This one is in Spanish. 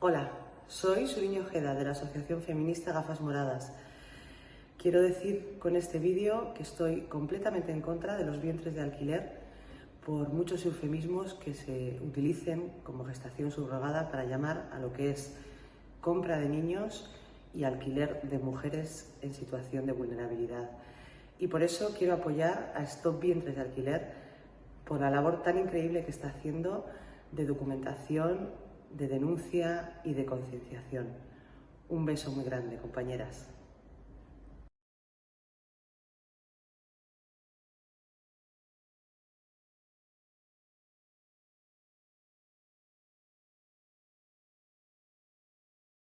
Hola, soy Suriño Ojeda de la Asociación Feminista Gafas Moradas. Quiero decir con este vídeo que estoy completamente en contra de los vientres de alquiler por muchos eufemismos que se utilicen como gestación subrogada para llamar a lo que es compra de niños y alquiler de mujeres en situación de vulnerabilidad. Y por eso quiero apoyar a Stop Vientres de Alquiler por la labor tan increíble que está haciendo de documentación, de denuncia y de concienciación. Un beso muy grande, compañeras.